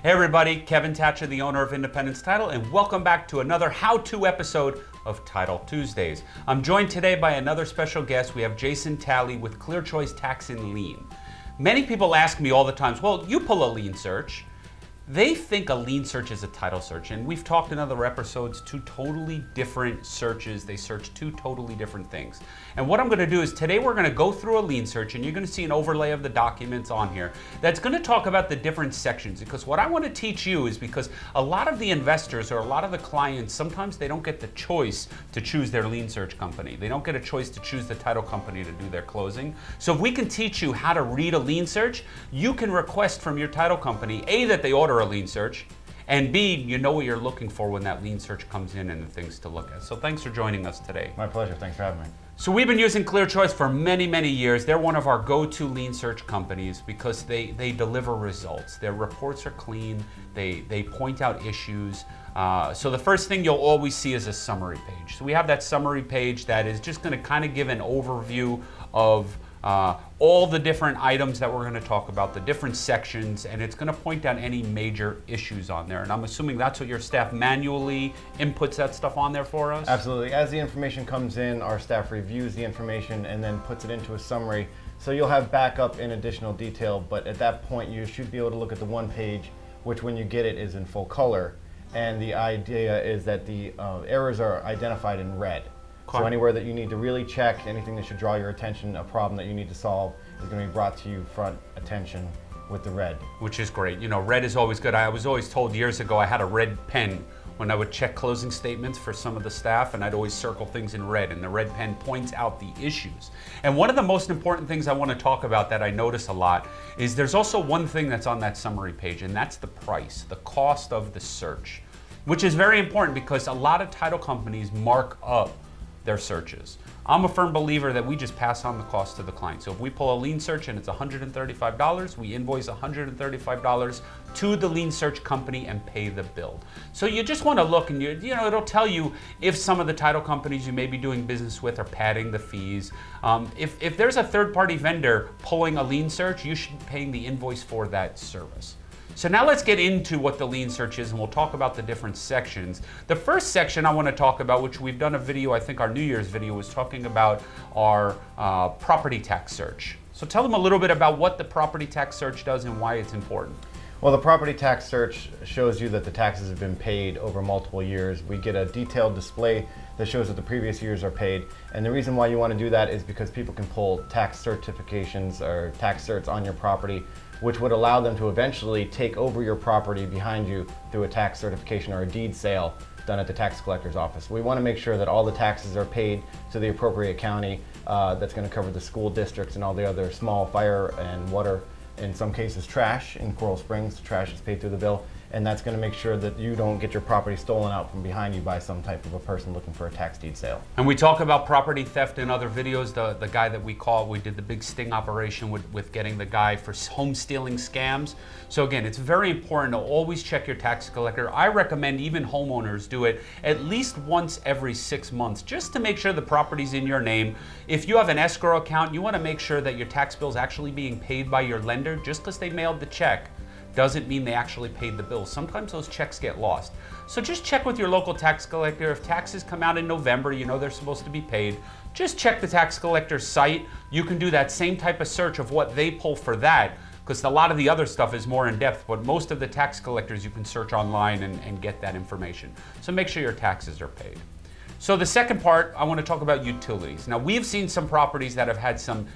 Hey everybody, Kevin Thatcher, the owner of Independence Title, and welcome back to another how-to episode of Title Tuesdays. I'm joined today by another special guest. We have Jason Talley with Clear Choice Tax and Lien. Many people ask me all the times, well, you pull a lien search. They think a lien search is a title search, and we've talked in other episodes, two totally different searches. They search two totally different things. And what I'm gonna do is today we're gonna go through a lien search, and you're gonna see an overlay of the documents on here that's gonna talk about the different sections, because what I wanna teach you is because a lot of the investors or a lot of the clients, sometimes they don't get the choice to choose their lien search company. They don't get a choice to choose the title company to do their closing. So if we can teach you how to read a lien search, you can request from your title company, A, that they order a lien search, and B, you know what you're looking for when that lien search comes in and the things to look at. So thanks for joining us today. My pleasure. Thanks for having me. So we've been using Clear Choice for many, many years. They're one of our go-to lien search companies because they, they deliver results. Their reports are clean. They, they point out issues. Uh, so the first thing you'll always see is a summary page. So we have that summary page that is just gonna kind of give an overview of uh, all the different items that we're going to talk about, the different sections, and it's going to point out any major issues on there. And I'm assuming that's what your staff manually inputs that stuff on there for us? Absolutely. As the information comes in, our staff reviews the information and then puts it into a summary. So you'll have backup in additional detail, but at that point you should be able to look at the one page, which when you get it is in full color. And the idea is that the uh, errors are identified in red. So anywhere that you need to really check, anything that should draw your attention, a problem that you need to solve is going to be brought to you front attention with the red. Which is great. You know, red is always good. I was always told years ago I had a red pen when I would check closing statements for some of the staff and I'd always circle things in red and the red pen points out the issues. And one of the most important things I want to talk about that I notice a lot is there's also one thing that's on that summary page and that's the price, the cost of the search, which is very important because a lot of title companies mark up their searches. I'm a firm believer that we just pass on the cost to the client. So if we pull a lien search and it's $135, we invoice $135 to the lien search company and pay the bill. So you just want to look and you, you know, it'll tell you if some of the title companies you may be doing business with are padding the fees. Um, if, if there's a third party vendor pulling a lien search, you should be paying the invoice for that service. So now let's get into what the lien search is and we'll talk about the different sections. The first section I want to talk about, which we've done a video, I think our New Year's video was talking about our uh, property tax search. So tell them a little bit about what the property tax search does and why it's important. Well, the property tax search shows you that the taxes have been paid over multiple years. We get a detailed display that shows that the previous years are paid. And the reason why you want to do that is because people can pull tax certifications or tax certs on your property which would allow them to eventually take over your property behind you through a tax certification or a deed sale done at the tax collector's office. We want to make sure that all the taxes are paid to the appropriate county uh, that's going to cover the school districts and all the other small fire and water, in some cases trash. In Coral Springs, trash is paid through the bill and that's going to make sure that you don't get your property stolen out from behind you by some type of a person looking for a tax deed sale. And we talk about property theft in other videos. The, the guy that we called, we did the big sting operation with, with getting the guy for home stealing scams. So again, it's very important to always check your tax collector. I recommend even homeowners do it at least once every six months, just to make sure the property's in your name. If you have an escrow account, you want to make sure that your tax bill is actually being paid by your lender just because they mailed the check doesn't mean they actually paid the bill. Sometimes those checks get lost. So just check with your local tax collector. If taxes come out in November, you know they're supposed to be paid. Just check the tax collector's site. You can do that same type of search of what they pull for that because a lot of the other stuff is more in depth, but most of the tax collectors you can search online and, and get that information. So make sure your taxes are paid. So the second part, I want to talk about utilities. Now we've seen some properties that have had some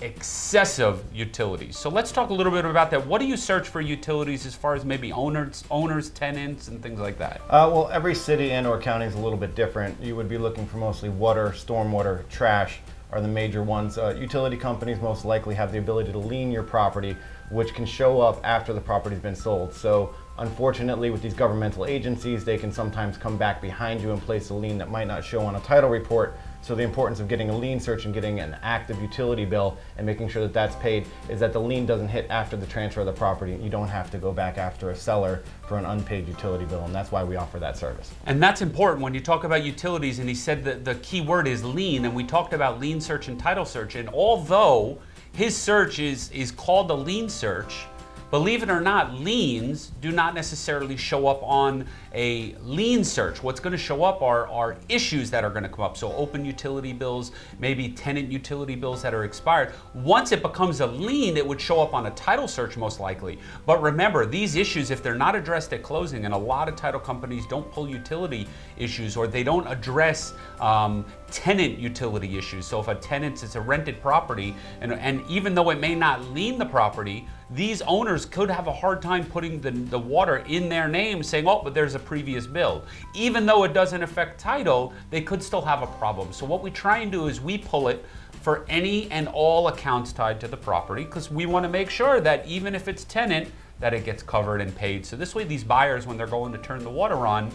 excessive utilities. So let's talk a little bit about that. What do you search for utilities as far as maybe owners, owners, tenants, and things like that? Uh, well, every city and or county is a little bit different. You would be looking for mostly water, stormwater, trash are the major ones. Uh, utility companies most likely have the ability to lien your property, which can show up after the property's been sold. So unfortunately with these governmental agencies, they can sometimes come back behind you and place a lien that might not show on a title report so the importance of getting a lien search and getting an active utility bill and making sure that that's paid is that the lien doesn't hit after the transfer of the property. You don't have to go back after a seller for an unpaid utility bill, and that's why we offer that service. And that's important when you talk about utilities, and he said that the key word is lien, and we talked about lien search and title search, and although his search is, is called a lien search, believe it or not, liens do not necessarily show up on a lien search. What's going to show up are, are issues that are going to come up. So open utility bills, maybe tenant utility bills that are expired. Once it becomes a lien, it would show up on a title search most likely. But remember, these issues, if they're not addressed at closing, and a lot of title companies don't pull utility issues or they don't address um, tenant utility issues. So if a tenant is a rented property, and, and even though it may not lien the property, these owners could have a hard time putting the, the water in their name saying, oh, but there's a previous bill. Even though it doesn't affect title, they could still have a problem. So what we try and do is we pull it for any and all accounts tied to the property because we want to make sure that even if it's tenant, that it gets covered and paid. So this way these buyers, when they're going to turn the water on,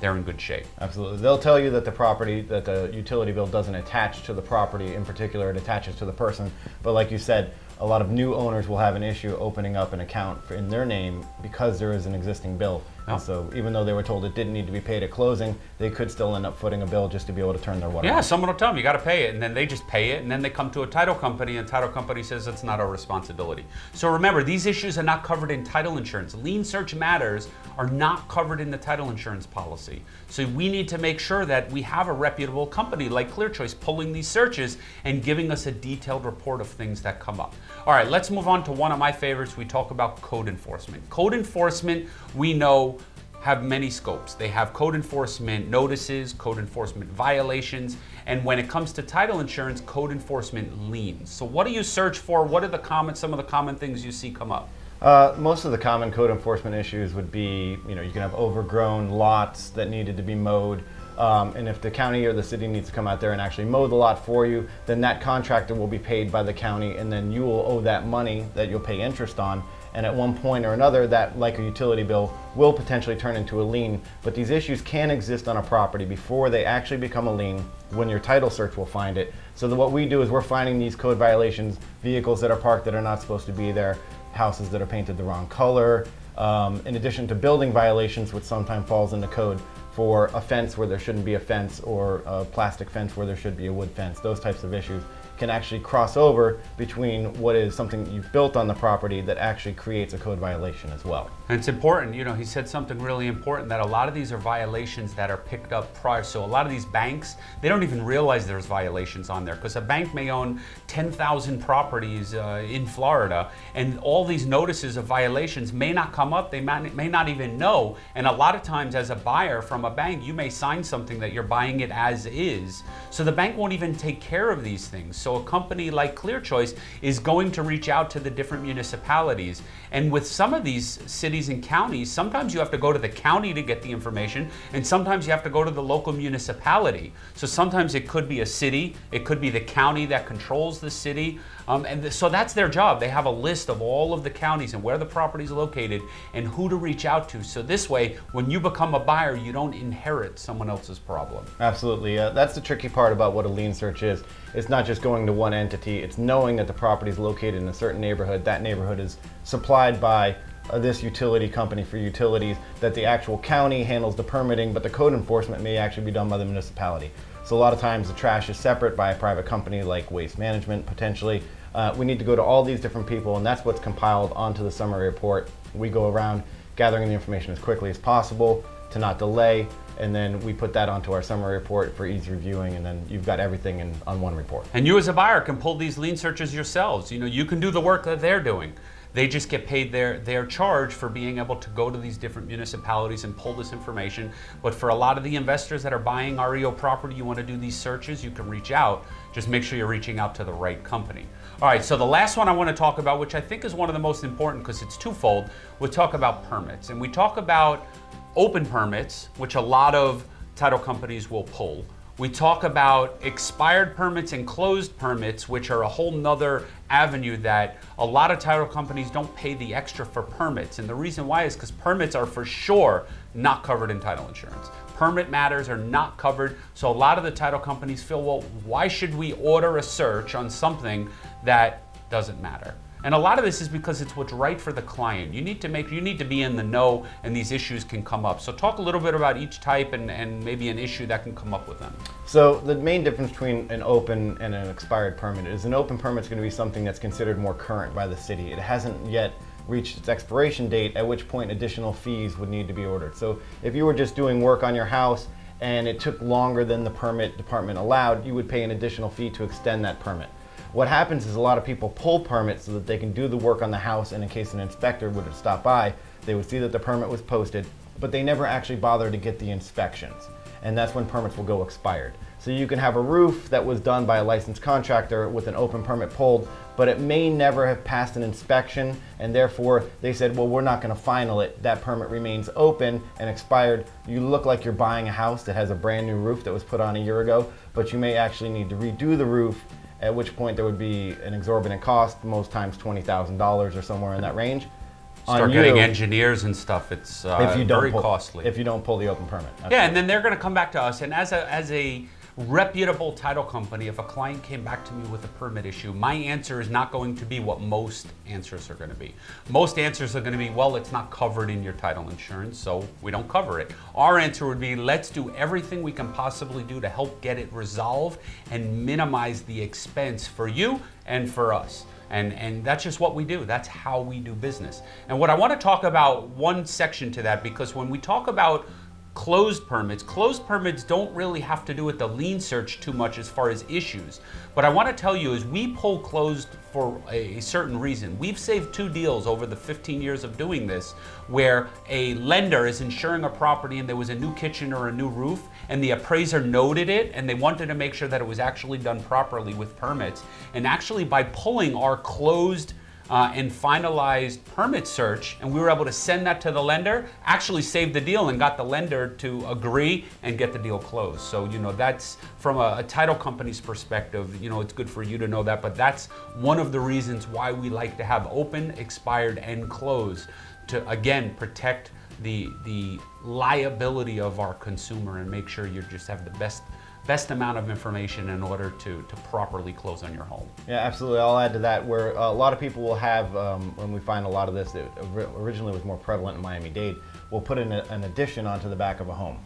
they're in good shape. Absolutely. They'll tell you that the property, that the utility bill doesn't attach to the property in particular, it attaches to the person. But like you said, a lot of new owners will have an issue opening up an account for, in their name because there is an existing bill. Oh. So even though they were told it didn't need to be paid at closing, they could still end up footing a bill just to be able to turn their water. Yeah, on. someone will tell them you got to pay it, and then they just pay it, and then they come to a title company, and title company says it's not our responsibility. So remember, these issues are not covered in title insurance. Lien search matters are not covered in the title insurance policy. So we need to make sure that we have a reputable company like ClearChoice pulling these searches and giving us a detailed report of things that come up. All right, let's move on to one of my favorites. We talk about code enforcement. Code enforcement, we know have many scopes. They have code enforcement notices, code enforcement violations, and when it comes to title insurance, code enforcement liens. So what do you search for? What are the common, some of the common things you see come up? Uh, most of the common code enforcement issues would be, you know, you can have overgrown lots that needed to be mowed. Um, and if the county or the city needs to come out there and actually mow the lot for you, then that contractor will be paid by the county and then you will owe that money that you'll pay interest on and at one point or another that, like a utility bill, will potentially turn into a lien. But these issues can exist on a property before they actually become a lien when your title search will find it. So what we do is we're finding these code violations, vehicles that are parked that are not supposed to be there, houses that are painted the wrong color, um, in addition to building violations, which sometimes falls into code for a fence where there shouldn't be a fence or a plastic fence where there should be a wood fence, those types of issues can actually cross over between what is something you've built on the property that actually creates a code violation as well. And it's important, you know, he said something really important that a lot of these are violations that are picked up prior. So a lot of these banks, they don't even realize there's violations on there because a bank may own 10,000 properties uh, in Florida and all these notices of violations may not come up. They may, may not even know. And a lot of times as a buyer from a bank, you may sign something that you're buying it as is. So the bank won't even take care of these things. So a company like ClearChoice is going to reach out to the different municipalities. And with some of these cities and counties, sometimes you have to go to the county to get the information, and sometimes you have to go to the local municipality. So sometimes it could be a city, it could be the county that controls the city. Um, and th so that's their job. They have a list of all of the counties and where the property is located and who to reach out to. So this way, when you become a buyer, you don't inherit someone else's problem. Absolutely. Uh, that's the tricky part about what a lien search is. It's not just going to one entity, it's knowing that the property is located in a certain neighborhood. That neighborhood is supplied by uh, this utility company for utilities, that the actual county handles the permitting, but the code enforcement may actually be done by the municipality. So a lot of times the trash is separate by a private company like Waste Management potentially. Uh, we need to go to all these different people and that's what's compiled onto the summary report. We go around gathering the information as quickly as possible to not delay and then we put that onto our summary report for easy reviewing and then you've got everything in, on one report. And you as a buyer can pull these lien searches yourselves. You know, you can do the work that they're doing. They just get paid their, their charge for being able to go to these different municipalities and pull this information. But for a lot of the investors that are buying REO property, you want to do these searches, you can reach out. Just make sure you're reaching out to the right company. All right, so the last one I want to talk about, which I think is one of the most important because it's twofold, we talk about permits. And we talk about open permits, which a lot of title companies will pull. We talk about expired permits and closed permits, which are a whole nother avenue that a lot of title companies don't pay the extra for permits. And the reason why is because permits are for sure not covered in title insurance. Permit matters are not covered. So a lot of the title companies feel, well, why should we order a search on something that doesn't matter? And a lot of this is because it's what's right for the client. You need to make, you need to be in the know and these issues can come up. So talk a little bit about each type and, and maybe an issue that can come up with them. So the main difference between an open and an expired permit is an open permit is going to be something that's considered more current by the city. It hasn't yet reached its expiration date, at which point additional fees would need to be ordered. So if you were just doing work on your house and it took longer than the permit department allowed, you would pay an additional fee to extend that permit. What happens is a lot of people pull permits so that they can do the work on the house and in case an inspector would stop by, they would see that the permit was posted, but they never actually bother to get the inspections. And that's when permits will go expired. So you can have a roof that was done by a licensed contractor with an open permit pulled, but it may never have passed an inspection and therefore they said, well, we're not gonna final it. That permit remains open and expired. You look like you're buying a house that has a brand new roof that was put on a year ago, but you may actually need to redo the roof at which point there would be an exorbitant cost, most times $20,000 or somewhere in that range. Start on getting you engineers and stuff. It's uh, if you don't very pull, costly. If you don't pull the open permit. That's Yeah, right. and then they're going to come back to us. And as a as a reputable title company, if a client came back to me with a permit issue, my answer is not going to be what most answers are going to be. Most answers are going to be, well, it's not covered in your title insurance, so we don't cover it. Our answer would be, let's do everything we can possibly do to help get it resolved and minimize the expense for you and for us. And, and that's just what we do. That's how we do business. And what I want to talk about one section to that, because when we talk about closed permits. Closed permits don't really have to do with the lien search too much as far as issues. What I want to tell you is we pull closed for a certain reason. We've saved two deals over the 15 years of doing this where a lender is insuring a property and there was a new kitchen or a new roof and the appraiser noted it and they wanted to make sure that it was actually done properly with permits. And actually by pulling our closed uh, and finalized permit search, and we were able to send that to the lender, actually saved the deal and got the lender to agree and get the deal closed. So, you know, that's from a, a title company's perspective, you know, it's good for you to know that, but that's one of the reasons why we like to have open, expired, and closed to, again, protect the, the liability of our consumer and make sure you just have the best best amount of information in order to, to properly close on your home. Yeah, absolutely. I'll add to that where a lot of people will have, um, when we find a lot of this, that originally was more prevalent in Miami-Dade, will put an addition onto the back of a home.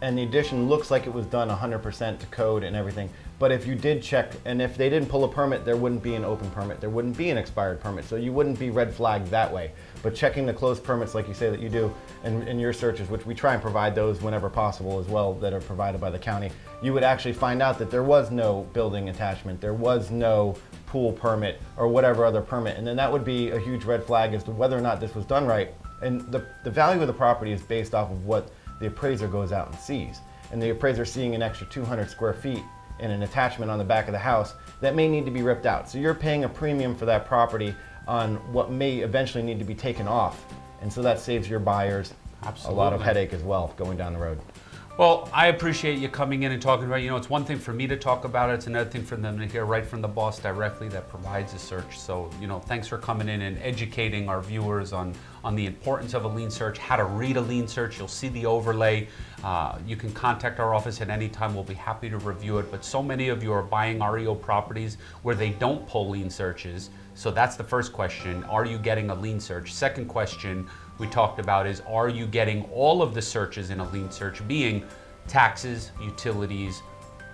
And the addition looks like it was done 100% to code and everything. But if you did check, and if they didn't pull a permit, there wouldn't be an open permit. There wouldn't be an expired permit. So you wouldn't be red flagged that way. But checking the closed permits, like you say that you do, in, in your searches, which we try and provide those whenever possible as well, that are provided by the county, you would actually find out that there was no building attachment, there was no pool permit, or whatever other permit. And then that would be a huge red flag as to whether or not this was done right. And the, the value of the property is based off of what the appraiser goes out and sees. And the appraiser seeing an extra 200 square feet and an attachment on the back of the house that may need to be ripped out. So you're paying a premium for that property on what may eventually need to be taken off. And so that saves your buyers a lot of headache as well going down the road. Well, I appreciate you coming in and talking about. it. You know, it's one thing for me to talk about it. It's another thing for them to hear right from the boss directly that provides the search. So, you know, thanks for coming in and educating our viewers on on the importance of a lien search, how to read a lien search. You'll see the overlay. Uh, you can contact our office at any time. We'll be happy to review it. But so many of you are buying REO properties where they don't pull lien searches. So that's the first question. Are you getting a lien search? Second question we talked about is are you getting all of the searches in a lien search being taxes, utilities,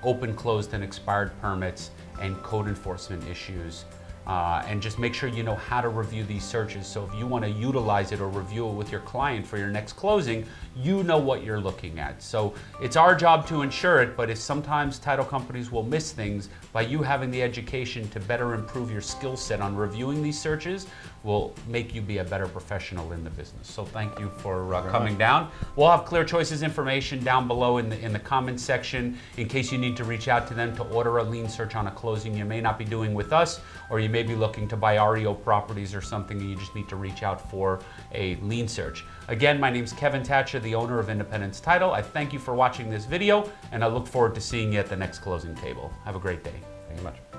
open, closed, and expired permits, and code enforcement issues. Uh, and just make sure you know how to review these searches. So if you want to utilize it or review it with your client for your next closing, you know what you're looking at. So it's our job to ensure it, but if sometimes title companies will miss things, by you having the education to better improve your skill set on reviewing these searches will make you be a better professional in the business. So thank you for uh, coming down. We'll have Clear Choices information down below in the, in the comments section in case you need to reach out to them to order a lien search on a closing you may not be doing with us, or you may be looking to buy REO properties or something and you just need to reach out for a lien search. Again, my name is Kevin Thatcher, the owner of Independence Title. I thank you for watching this video and I look forward to seeing you at the next closing table. Have a great day. Thank you much.